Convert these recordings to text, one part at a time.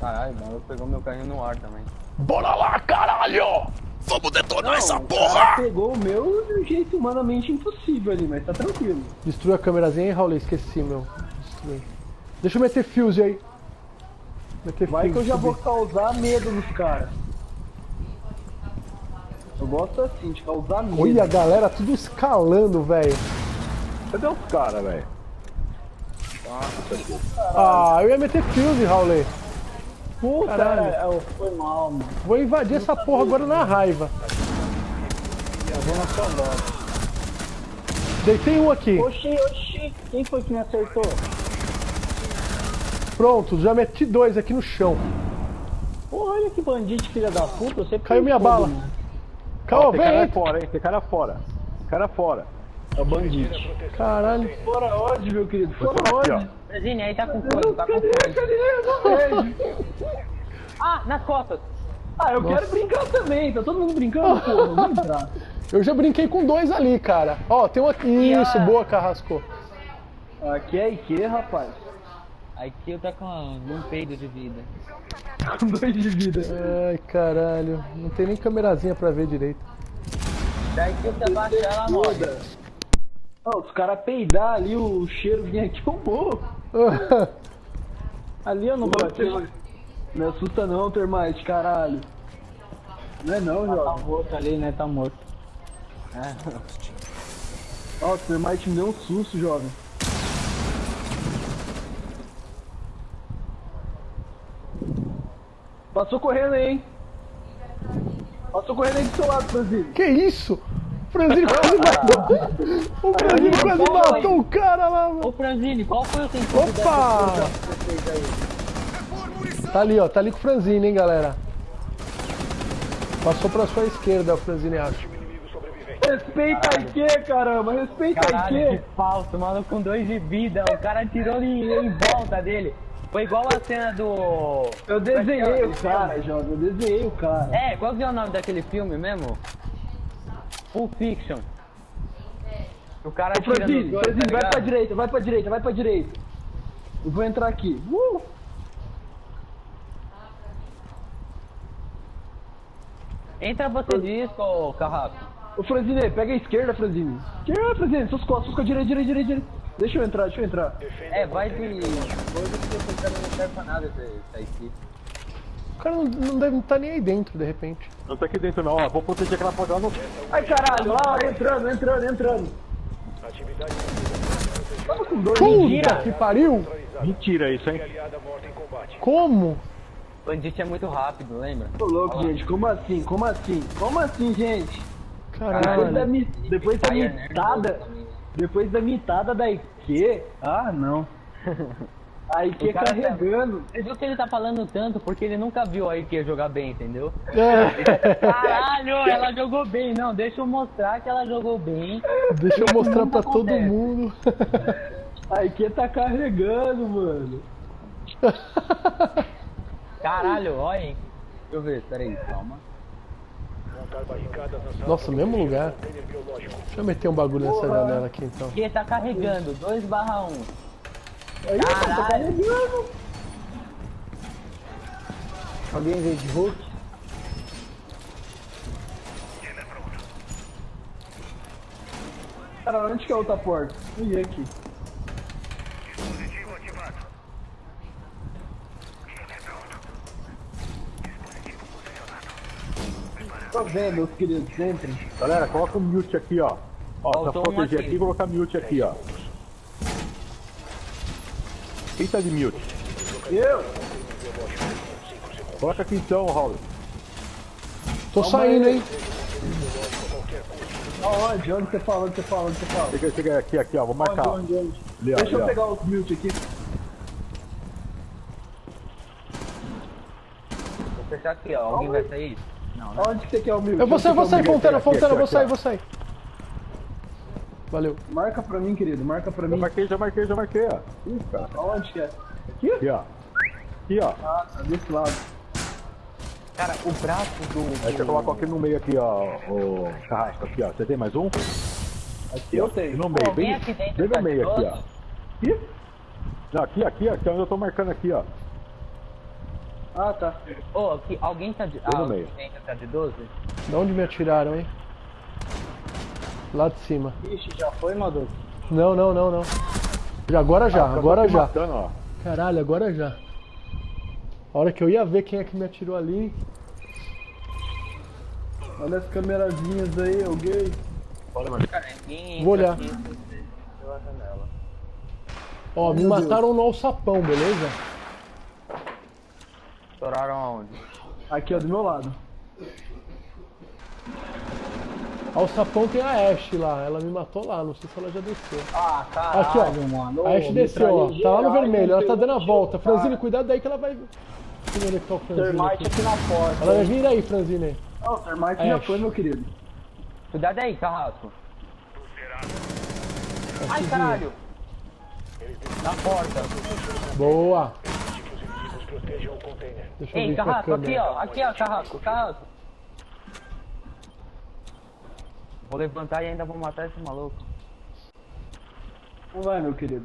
Caralho, o maluco pegou meu carrinho no ar também. Bora lá, caralho! Vamos detonar essa o porra! pegou o meu de um jeito humanamente impossível ali, mas tá tranquilo. Destruiu a câmerazinha, hein, Raul? Esqueci, meu. Destruí. Deixa eu meter fuse aí. Meter Vai que eu fuse, já subir. vou causar medo nos caras. Eu gosto assim, de causar medo. Olha a galera tudo escalando, velho. Cadê os caras, velho? Ah, eu ia meter fuse, Raul. Puta, Caralho. é, foi mal, mano. Vou invadir essa porra agora na raiva. Eu vou na sua volta. Deitei um aqui. Oxi, oxi, quem foi que me acertou? Pronto, já meti dois aqui no chão. Porra, olha que bandido, filha da puta, você Caiu minha fogo, bala. mano. Calma, Tem vem, cara entra. fora, hein? Tem cara fora. Cara fora. É o bandido. Caralho. Fora onde, meu querido? Fora Aqui, Presine, aí tá com fogo, tá com Cadê? fogo. Cadê? Eu não vejo. Ah, nas costas! Ah, eu quero brincar também, tá todo mundo brincando, vamos entrar. Eu já brinquei com dois ali, cara. Ó, tem um aqui. Isso, boa, Carrasco. Aqui é Ike, rapaz. Aqui eu tá com um peido de vida. Com dois de vida. Ai, caralho. Não tem nem câmerazinha pra ver direito. Daí que você baixa ela morre. Ó, os caras peidar ali, o cheiro vinha aqui, eu morro. Ali eu não bati. Não assusta não, Termite, caralho. Não é não, Tá jovem. morto ali, né? Tá morto. Ó, o Termite me deu um susto, jovem. Passou correndo aí, hein? Passou correndo aí do seu lado, Franzini. que isso? O Franzino quase matou. O Franzino quase matou o cara lá, mano. Ô Franzini, qual foi o sentido dessa Opa! Tá ali, ó. Tá ali com o Franzine, hein, galera. Passou pra sua esquerda, o Franzine, acho. Respeita a Ike, caramba, respeita a Caralho, que falso, mano, com dois de vida. O cara tirou em, em volta dele. Foi igual a cena do. Eu desenhei o Aquele cara, filme. jovem, eu desenhei o cara. É, qual que é o nome daquele filme mesmo? Pulp Fiction. O cara Ô, Franzini, nos dois, Franzini, tá vai pra direita, vai pra direita, vai pra direita. Eu vou entrar aqui. Uh! Entra você disso, ô Carrasco. Ô Franzine, pega a esquerda, Franzine. Esquerda, Franzine, suas costas, suas costas, direita, direita, direita, direita. Deixa eu entrar, deixa eu entrar. É, vai de. Coisa que cara não serve pra nada essa, essa equipe. O cara não, não deve estar nem aí dentro, de repente. Não tá aqui dentro não, ó. Vou proteger aquela porta lá no... Ai caralho, lá, entrando, entrando, entrando. Tava com dois. Puta que pariu! Mentira isso, hein? Como? Bandit é muito rápido, lembra? Tô louco, gente, como assim? Como assim? Como assim, gente? Depois da, Caralho. mi... Depois da Fire Nerd mitada. também. Depois da mitada da Ike. Ah, não. A Ike O cara tá- carregando. Você viu que ele tá falando tanto porque ele nunca viu a Ike jogar bem, entendeu? É. Caralho, ela jogou bem. Não, deixa eu mostrar que ela jogou bem. Deixa eu mostrar pra Nunca todo acontece. mundo. A Ike tá carregando, mano. Caralho, olha, hein. Deixa eu ver, peraí, calma. Nossa, mesmo lugar. Deixa eu meter um bagulho nessa janela aqui então. Aqui tá carregando, 2 barra 1. Aí, tá Caralho. carregando. Alguém veio de Hulk? Cara, onde que é a outra porta? Ih, aqui. Tô vendo, meus queridos, entrem. Galera, coloca o mute aqui, ó. Ó, pra Faltou um proteger aqui. aqui, colocar mute aqui, ó. Quem tá de mute? Eu? Coloca aqui então, Raul. Tô saindo, hein? Aonde? Onde você fala? Onde você fala? Onde você fala? Chega, chega aqui, aqui, ó. Vou marcar. Onde, onde, onde? Ali, Deixa ali, eu ó. pegar os mute aqui. Vou fechar aqui, ó. Alguém vai sair? Não, né? Onde que você quer o mute? Eu vou sair, vou sair, Fontana, Fontana, vou sair, vou sair. Valeu. Marca pra mim, querido, marca pra Já mim. marquei, já marquei, já marquei, ó. Ih, cara. Aonde que é? Aqui? Aqui, ó. Aqui, ó. Ah, tá desse lado. Cara, o braço do. Aí você coloca aqui no meio aqui, ó. O carrasco aqui, ó. Você tem mais um? Aqui eu tenho. No meio, Alguém bem, aqui dentro bem tá no meio aqui, ó. Aqui? Não, aqui, aqui, aqui, onde eu tô marcando aqui, ó. Ah, tá. Ô, aqui, alguém tá de. no Ah, meio. alguém tá de 12? De onde me atiraram, hein? Lá de cima. Ixi, já foi, Maduco? Não, não, não, não. Já, agora já, Acabou agora já. Matando, ó. Caralho, agora já. A hora que eu ia ver quem é que me atirou ali. Olha as câmerazinhas aí, gay. Cara, ninguém Vou olhar. aqui pela janela. Ó, me Meu Deus. mataram no alçapão, beleza? Estouraram aonde? Aqui, ó, do meu lado. Alçapão tem a Ashe lá, ela me matou lá, não sei se ela já desceu. Ah, caralho, Aqui, ó. mano. A Ashe desceu, ó. Tá lá no vermelho, ela tá dando a volta. Franzine, cuidado daí que ela vai. É que tá o Franzine. Termite aqui. aqui na porta. Ela vai vir aí, Franzine. Não, o Termite já foi, meu querido. Cuidado aí, carrasco. Ai, caralho! Na porta. Boa. Deixa eu Ei, carrasco, aqui ó. Aqui ó, carrasco, carrasco. Vou levantar e ainda vou matar esse maluco. Não vai, meu querido.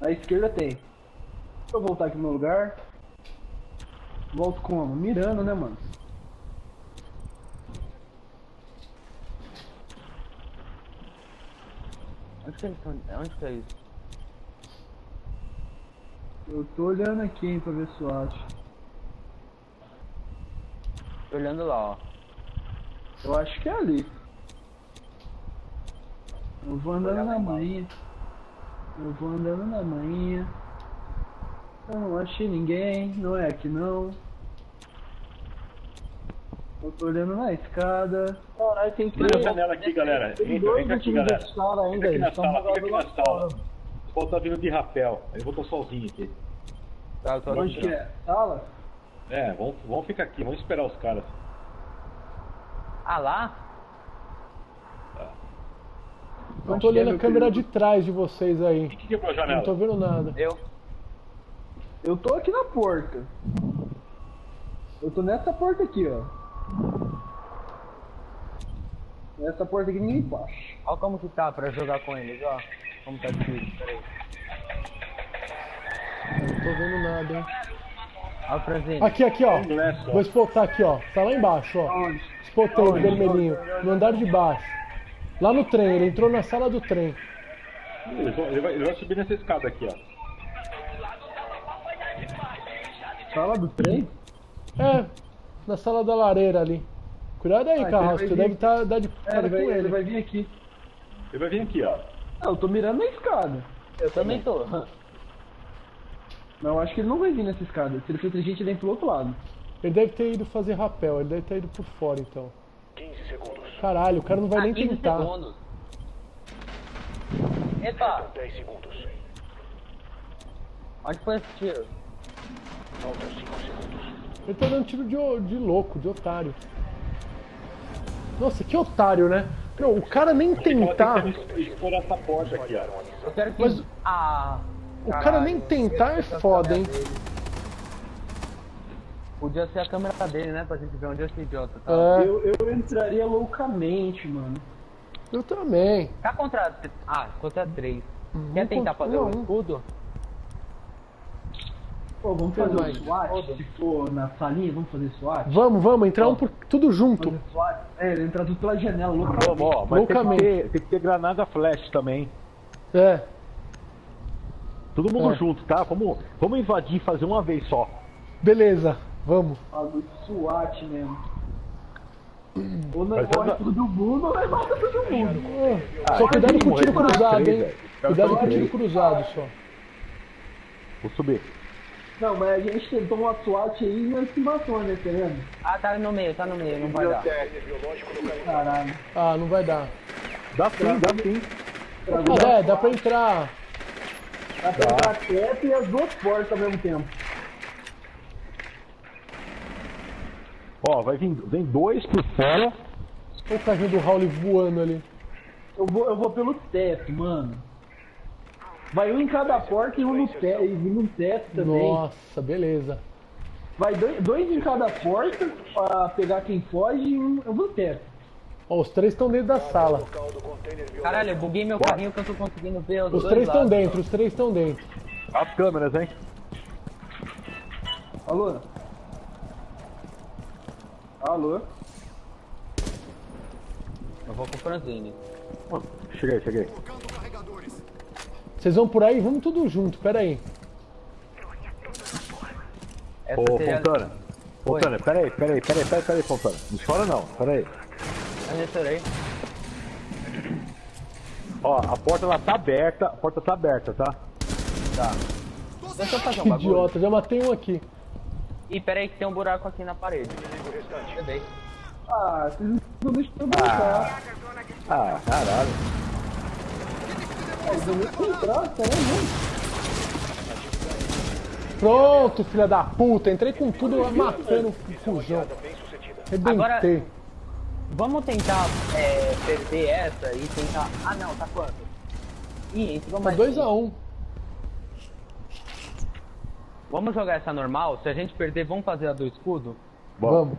Na esquerda tem. Deixa eu voltar aqui no meu lugar. Volto como? Mirando, né, mano? Onde que eles estão? Onde que é isso? Eu tô olhando aqui, hein, pra ver se eu acho. Tô olhando lá, ó. Eu acho que é ali. Eu vou andando na manhã. Eu vou andando na manhã. Eu não achei ninguém, não é aqui não. Eu tô olhando na escada. Caralho, tem Entra na janela aqui, galera. Tem Entra, dois entra aqui, galera. Fica aqui na sala, fica aqui lá na sala. O Paulo tá vindo de rapel. Eu vou tô sozinho aqui. Tá, tô Onde que é? Sala? É, vamos, vamos ficar aqui, vamos esperar os caras. Ah, lá? Eu tô é, olhando a câmera de trás de vocês aí. Quem que quebrou a Não janela? tô vendo nada. Eu. Eu tô aqui na porta. Eu tô nessa porta aqui, ó. Nessa porta aqui ninguém passa. Olha como que tá pra jogar com eles, ó. Como tá difícil, peraí. Eu não tô vendo nada, hein. Olha o. Aqui, aqui, ó. Ó. Vou spotar aqui, ó. Tá lá embaixo, ó. Onde? Spotei o vermelhinho. No andar de baixo. Lá no trem, ele entrou na sala do trem. Ele vai, ele vai- subir nessa escada aqui, ó. Sala do trem? É, na sala da lareira ali. Cuidado aí, Ah, Carrasco. então Você ele vai deve estar tá, de É, cara ele vai, com ele ele. vai vir aqui. Ele vai vir aqui, ó. Não, eu tô mirando na escada. Eu também tô. Não, eu acho que ele não vai vir nessa escada. Se ele for inteligente, ele vem pro outro lado. Ele deve ter ido fazer rapel, ele deve ter ido por fora então. 15 segundos. Caralho, o cara não vai Ah, nem 15 tentar. segundos. Epa! Onde foi esse tiro? Ele tá dando tiro de, de louco, de otário. Nossa, que otário, né? Não, o cara nem tentar. essa porta aqui, ó. Eu quero que. Mas- Ah! O cara nem tentar é a foda, hein? Podia ser a câmera dele, né? Pra gente ver onde esse idiota tá. É, Eu, eu entraria loucamente, mano. eu também. Tá contra. Ah, contra 3. Uhum, Quer tentar fazer um. escudo? Pô, vamos fazer Mas- o SWAT? Se for na salinha, vamos fazer SWAT? Vamos, vamos, entrar um por tudo junto. É, ele entrar tudo pela janela, loucamente. Vamos, ó, mas tem que, Loucamente. ter, tem que ter granada flash também. É, Todo mundo É. junto, tá? Vamos, vamos invadir e fazer uma vez só. beleza, vamos. Bagulho de SWAT mesmo. Ou não Mas anda- todo mundo, ou vai matar todo mundo. Só cuidado com o tiro cruzado, hein? Cuidado com o tiro cruzado só. Vou subir. Não, mas a gente tentou uma SWAT aí e não se matou, né, tá vendo? Ah, tá no meio, tá no meio, não vai dar. Caralho. Ah, não vai dar. Dá sim, dá sim. Ah, é, dá pra entrar. Dá pra entrar teto e as duas portas ao mesmo tempo. Ó, vai vir vem dois por fora. Olha o carrinho do Raul voando ali. Eu vou, eu vou pelo teto, mano. Vai um em cada porta e um no teto, e um no teto também. Nossa, beleza. Vai dois, dois em cada porta pra pegar quem foge e um eu vou no teto. Ó, os três estão dentro da sala. Caralho, eu buguei meu carrinho que eu tô conseguindo ver os, Os dois três estão dentro, os três estão dentro. As câmeras, hein? Alô? Alô? Eu vou com o Franzini. Cheguei, cheguei. Vocês vão por aí? Vamos tudo junto, pera aí. Essa Ô, seria... Fontana. Fontana, peraí, peraí, peraí, peraí, peraí, Fontana. Não chora não, peraí. Eu nem chorei. Ó, a porta lá tá aberta, a porta tá aberta, tá? Deixa eu fazer um Que bagulho. idiota, já matei um aqui. Ih, pera aí que tem um buraco aqui na parede. Cadê? Ah, vocês não estão deixando eu brincar. Ah, caralho. Ah, eu nem entrar, tá né? Pronto, filha da puta. Entrei com tudo matando o fujão. Agora- Rebentei. Vamos tentar é, perder essa e tentar... Ah não, tá quanto? Ih, entrou Tá mais 2x1. Vamos jogar essa normal? Se a gente perder, vamos fazer a do escudo? Vamos.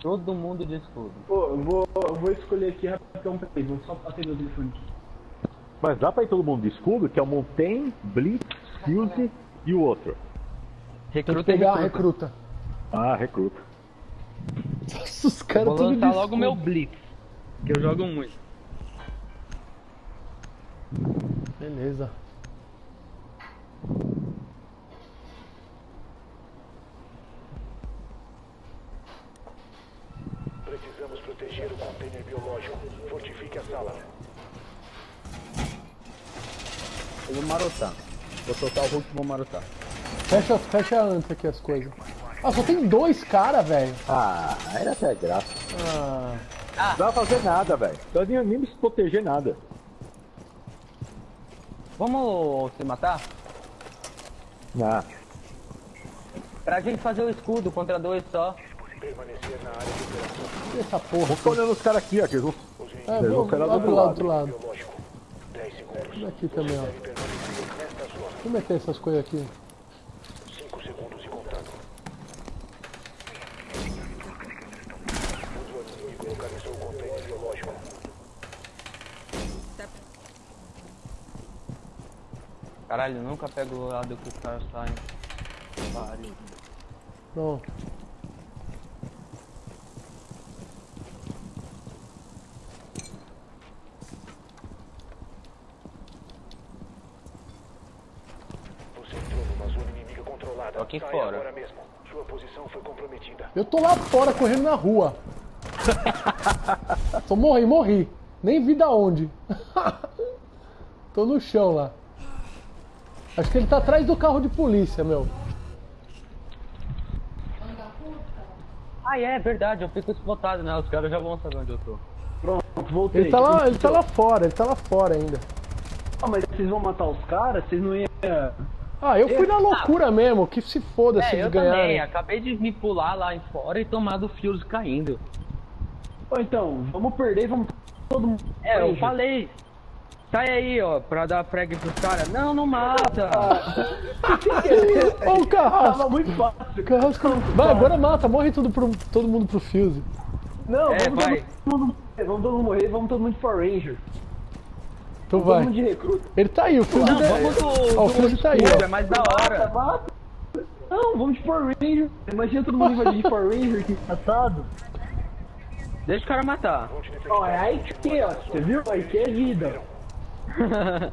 Todo mundo de escudo. Pô, eu vou, eu vou escolher aqui rapidão, peraí, vou só bater meu telefone aqui. Mas dá pra ir todo mundo de escudo, que é o Montaigne, Blitz, Fuse e o outro. Tem que Recruta e pegar a recruta. recruta. Ah, recruta. Nossa, os caras tudo de logo meu Blitz. Que eu jogo muito. Beleza. Precisamos proteger o container biológico. Fortifique a sala. Eu vou marotar. Vou soltar o Hulk e vou marotar. Fecha, fecha antes aqui as coisas. Ah, só tem dois caras, velho. Ah, era até graça. Ah, Não dá pra fazer nada, velho. Não nem, nem se proteger nada. Vamos se matar? Ah, Pra gente fazer o escudo contra dois só. Essa porra. ficar olhando os caras aqui, ó. Que eles vão... É, vão vou, ficar lá do lado, lado. do lado. Biológico. 10 segundos. Aqui também, ó. Zona. Deixa eu meter essas coisas aqui. 5 segundos e contando. O inimigo localizou o container biológico. Caralho, eu nunca pego o lado que os caras saem. Pare. Não. Você entrou numa zona inimiga controlada. Tô aqui fora. agora mesmo. Sua posição foi comprometida. Eu tô lá fora correndo na rua. Só morri, morri. Nem vi da onde. tô no chão lá. Acho que ele tá atrás do carro de polícia, meu. Ah, é verdade, eu fico explotado, né? Os caras já vão saber onde eu tô. Pronto, voltei. Ele tá lá, ele tá lá fora, ele tá lá fora ainda. Ah, mas vocês vão matar os caras? Vocês não iam... Ah, eu fui na loucura mesmo, que se foda se É, eles eu também. ganharem. Acabei de me pular lá em fora e tomar do Fuse caindo. Ou então, vamos perder e vamos todo mundo... É, eu falei. Sai aí, ó, pra dar frag pros caras. Não, não mata. Ô, o Carrasco! Tava muito fácil. Carrasco. Vai, agora mata, morre tudo pro, todo mundo pro Fuse. Não, É, vamos, vai. todo mundo, vamos todo mundo morrer, vamos todo mundo Power Ranger. Tu Todo vai. mundo de recruta. Ele tá aí, o Fuse Não, é- do, Ó, o Fuse tá aí, ó. é mais da hora. mata. Não, vamos de Power Ranger. Imagina todo mundo invadir de Power Ranger, que engraçado. Deixa o cara matar. Ó, é aí que, ó, você viu? Aí que é vida.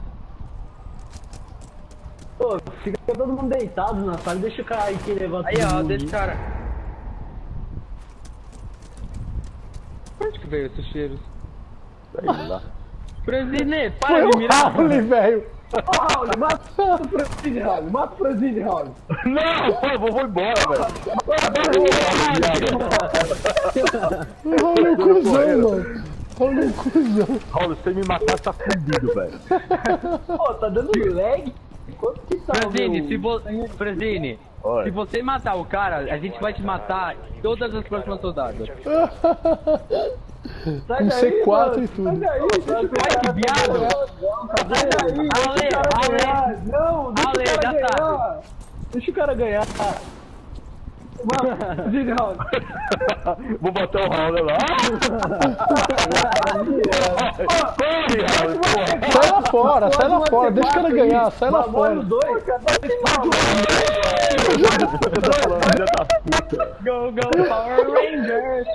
Pô, fica todo mundo deitado na sala, deixa o cara aí que levar Aí, ó, mundo. deixa o cara. Onde que veio esses cheiros? sei lá. Presine, Foi para de o mirar. Raul, velho. Ó, Raul, mata o Franzine, Raul, mata o Franzine, Raul. Não, eu vou, vou embora, velho. O Raul é um cuzão, mano. Raul é um cuzão. Raul, se você me matar, tá fudido, velho. Pô, tá dando lag? Quanto que tá o Presine, meu- se você. Presine, Se você matar o cara, a gente vai te matar em todas as próximas rodadas. Sai Com daí, C4 mano. e tudo. Sai daí, deixa o Ai, cara que viado. ganhar. Sai daí, deixa Ale, o cara Ale. ganhar. Não, deixa Ale, o cara já ganhar. Deixa o cara ganhar. Mano, diga, Raul. Vou botar o Raul lá. Corre, Raul, porra. Sai lá fora, sai lá fora, deixa o cara ganhar, sai lá fora. os dois. Go, go, Power Rangers!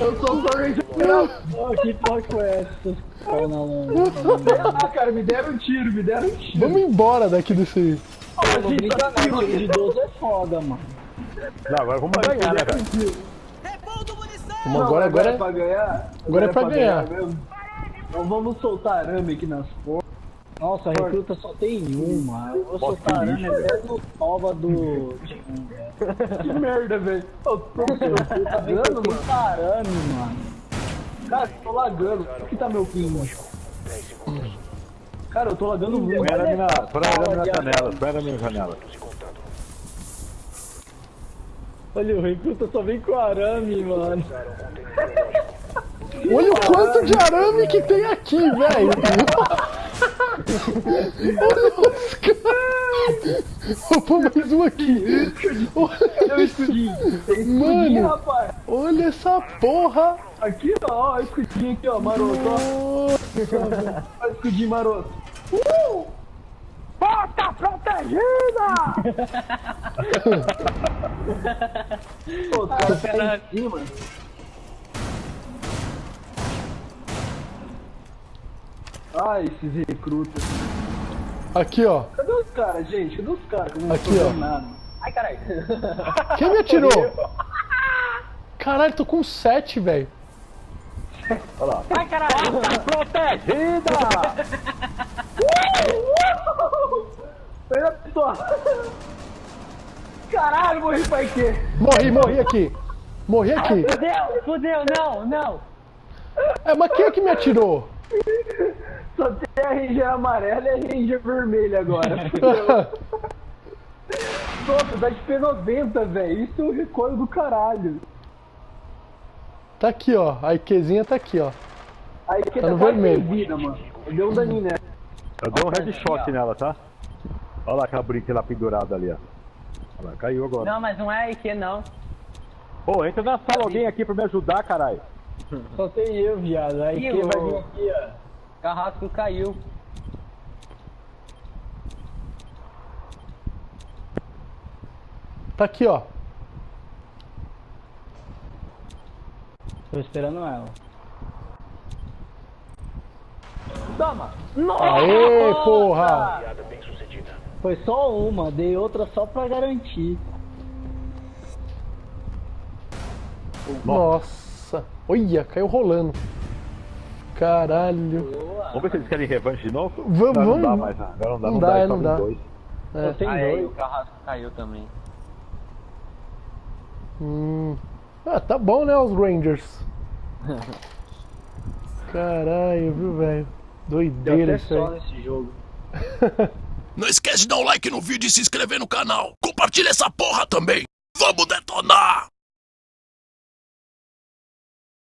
Eu sou Power Ranger. Oh, que porra foi essa? Pau na lama. Ah, cara, me deram um tiro, me deram um tiro. Vamos embora daqui desse. Não, tiro de 12 é foda, mano. Não, agora vamos ganhar, né, cara? Vamos agora, agora é. pra ganhar. Agora é pra ganhar. mesmo. Então vamos soltar arame aqui nas portas. Nossa, a recruta só tem uma. Eu vou soltar arame até no tova do. Que merda, velho. Ô, tô Tá lagando, mano. Arame, mano. Cara, tô lagando. Por que tá meu ping? Cara, eu tô lagando muito. Põe arame na janela, põe na janela. Olha, o recruta só vem com arame, mano. Olha o quanto de arame que tem aqui, velho. Olha os caras. Vou pôr mais um aqui. Olha Mano. Olha essa porra. Aqui, ó, escudinho aqui, ó, maroto, ó. Nossa, Olha o escudinho maroto. Porta protegida! Pô, os caras tá em cima. Ai, esses recrutas. Aqui, ó. Cadê os caras, gente? Cadê os caras? que eu não Aqui, ó. nada? Ai, caralho. Quem me atirou? Caralho, tô com 7, velho. Ai, caralho. Olha a Caralho, morri pra quê? Morri, morri aqui. Morri aqui. Fudeu, fudeu, não, não. É, mas quem é que me atirou? Só tem a Ranger amarela e a Ranger vermelha agora. Nossa, dá de P90, velho. Isso é um recoil do caralho. Tá aqui, ó. A IQzinha tá aqui, ó. Aí que Tá no quase vermelho. vida, mano. Deu um daninho nela. Eu dei um headshot nela, tá? Olha lá aquela brica lá pendurada ali, ó. Olha lá, caiu agora. Não, mas não é IQ, não. Ô, entra na sala alguém aqui pra me ajudar, caralho. Só tem eu, viado. Aí Ih, quem vai vir aqui, ó. Carrasco caiu. Tá aqui, ó. Tô esperando ela. Toma. Aê, porra! Foi só uma, dei outra só pra garantir. Nossa. Olha, caiu rolando. Caralho. Vamos ver se eles querem revanche de novo? Vamos, não, não dá vamos. mais, né? agora não dá, Não não, dá, dá, é, só não tem dá. dois. É. Só tem Aí, dois. o carrasco caiu também. Hum. Ah, tá bom, né, os Rangers. Caralho, viu, velho? Deu Doideira até isso só aí. nesse jogo. Não esquece de dar um like no vídeo e se inscrever no canal. Compartilha essa porra também. Vamos detonar!